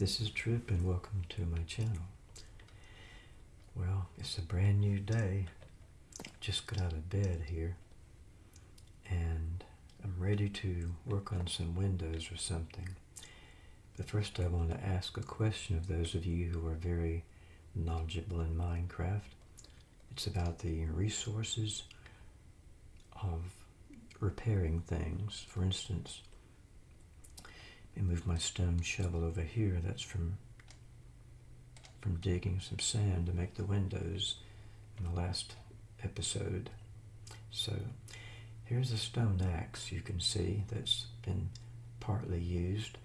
This is Trip and welcome to my channel. Well, it's a brand new day. Just got out of bed here and I'm ready to work on some windows or something. But first I want to ask a question of those of you who are very knowledgeable in Minecraft. It's about the resources of repairing things. For instance, me move my stone shovel over here. That's from from digging some sand to make the windows in the last episode. So here's a stone axe you can see that's been partly used.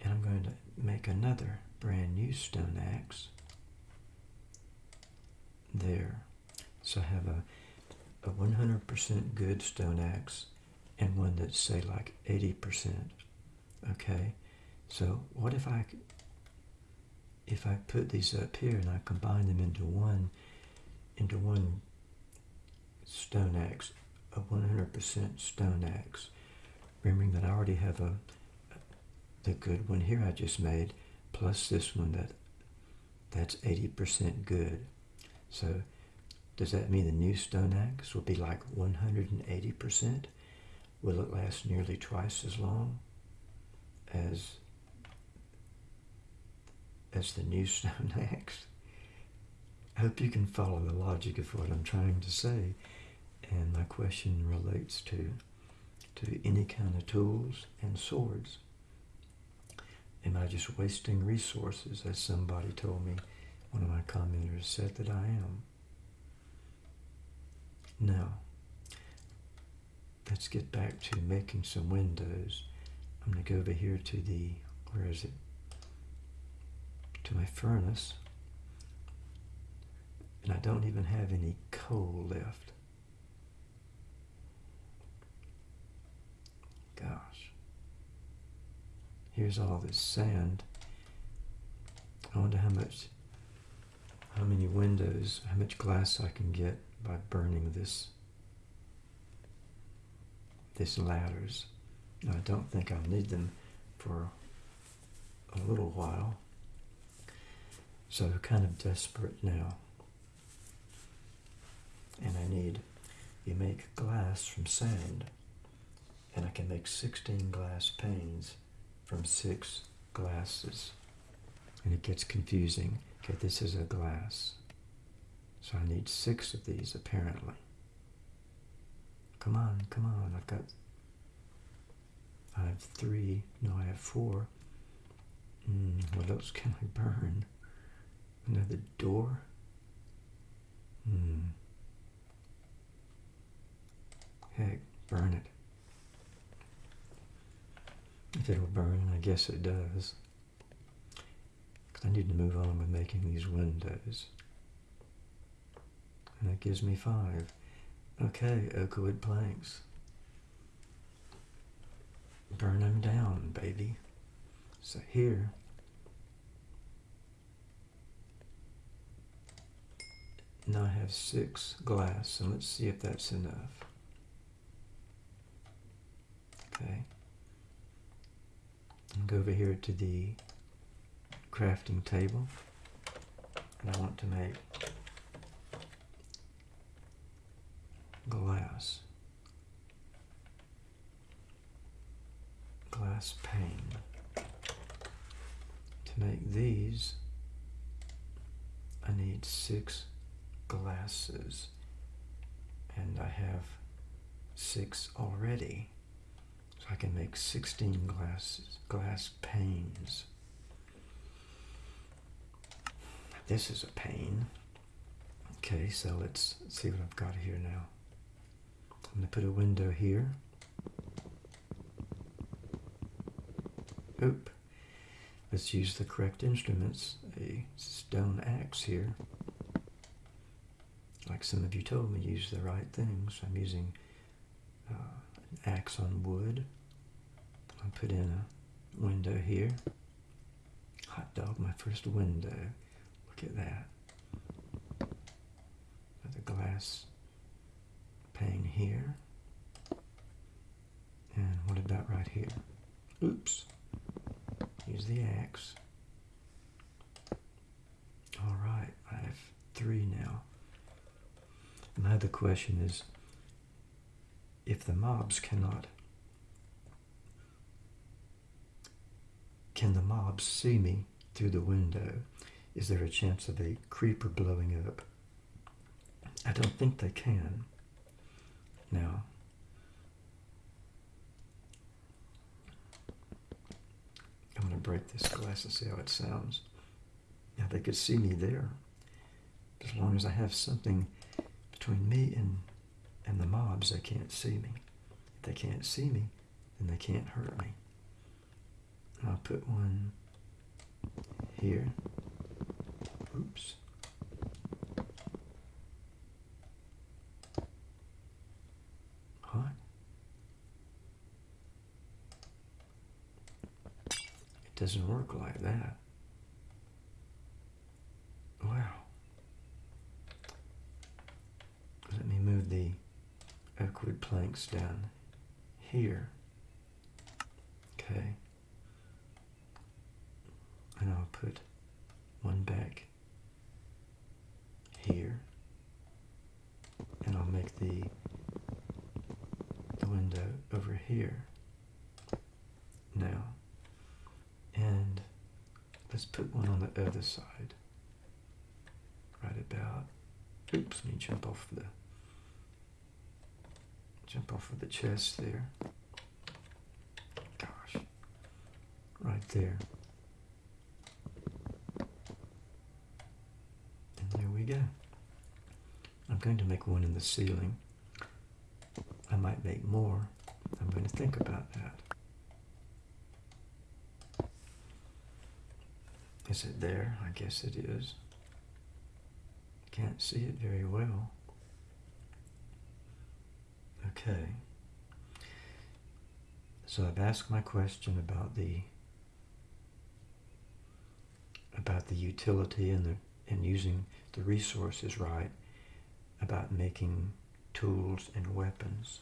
And I'm going to make another brand new stone axe. There. So I have a a 100% good stone axe and one that's say like 80%. Okay, so what if I if I put these up here and I combine them into one into one stone axe, a 100% stone axe, remembering that I already have a the good one here I just made plus this one that that's 80% good. So does that mean the new stone axe will be like 180%? Will it last nearly twice as long as as the new stone axe? I hope you can follow the logic of what I'm trying to say. And my question relates to to any kind of tools and swords. Am I just wasting resources, as somebody told me, one of my commenters said that I am? Now, let's get back to making some windows. I'm going to go over here to the, where is it? To my furnace. And I don't even have any coal left. Gosh. Here's all this sand. I wonder how much, how many windows, how much glass I can get by burning this this ladders. I don't think I'll need them for a little while. So kind of desperate now. And I need, you make glass from sand. And I can make 16 glass panes from six glasses. And it gets confusing. Okay, this is a glass. So I need six of these apparently. Come on, come on, I've got, I have three, no I have four. Mm, what else can I burn? Another door? Hmm. Heck, burn it. If it'll burn, I guess it does. Because I need to move on with making these windows. And that gives me five. Okay, oak wood planks. Burn them down, baby. So here, now I have six glass, and let's see if that's enough. Okay. And go over here to the crafting table, and I want to make glass. Glass pane. To make these, I need six glasses. And I have six already. So I can make 16 glasses, glass panes. This is a pane. Okay, so let's see what I've got here now. I'm going to put a window here. Oop. Let's use the correct instruments. A stone axe here. Like some of you told me, use the right things. I'm using uh, an axe on wood. I'll put in a window here. Hot dog, my first window. Look at that. The glass pane here. And what about right here? Oops. Use the axe. All right, I have three now. My other question is, if the mobs cannot, can the mobs see me through the window? Is there a chance of a creeper blowing up? I don't think they can. Now, I'm going to break this glass and see how it sounds. Now, they could see me there. As long as I have something between me and, and the mobs, they can't see me. If they can't see me, then they can't hurt me. I'll put one here. Oops. What? It doesn't work like that. Wow. Let me move the oak wood planks down here. Okay. And I'll put one back here. And I'll make the the window over here now. Let's put one on the other side. Right about oops, let me jump off the jump off of the chest there. Gosh. Right there. And there we go. I'm going to make one in the ceiling. I might make more. I'm going to think about that. Is it there? I guess it is. Can't see it very well. Okay. So I've asked my question about the about the utility and the and using the resources right, about making tools and weapons,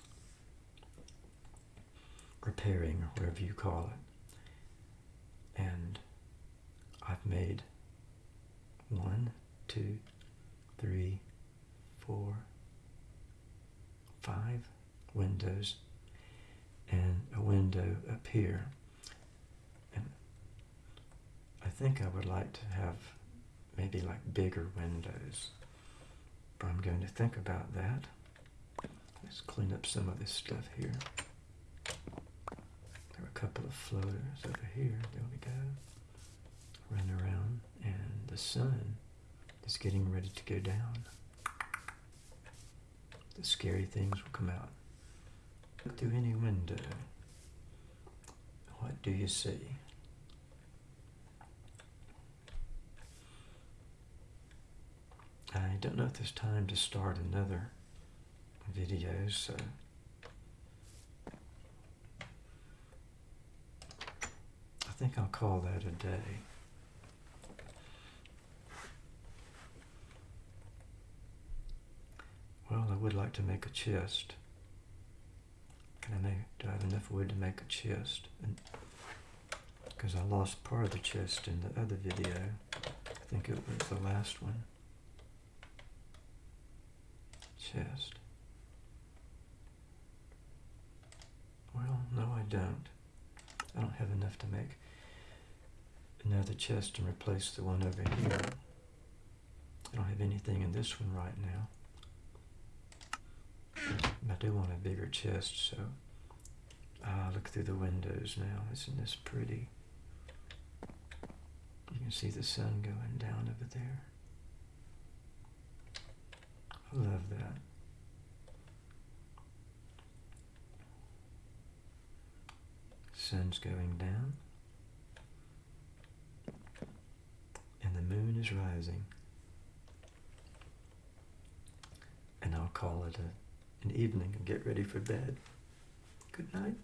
repairing or whatever you call it. And I've made one, two, three, four, five windows and a window up here. And I think I would like to have maybe like bigger windows. But I'm going to think about that. Let's clean up some of this stuff here. There are a couple of floaters over here. There we go. Run around and the sun is getting ready to go down. The scary things will come out. Look through any window. What do you see? I don't know if there's time to start another video, so I think I'll call that a day. Well, I would like to make a chest. Can I make, do I have enough wood to make a chest? Because I lost part of the chest in the other video. I think it was the last one. Chest. Well, no I don't. I don't have enough to make another chest and replace the one over here. I don't have anything in this one right now. I do want a bigger chest, so ah, look through the windows now. Isn't this pretty? You can see the sun going down over there. I love that. Sun's going down. And the moon is rising. And I'll call it a an evening and get ready for bed. Good night.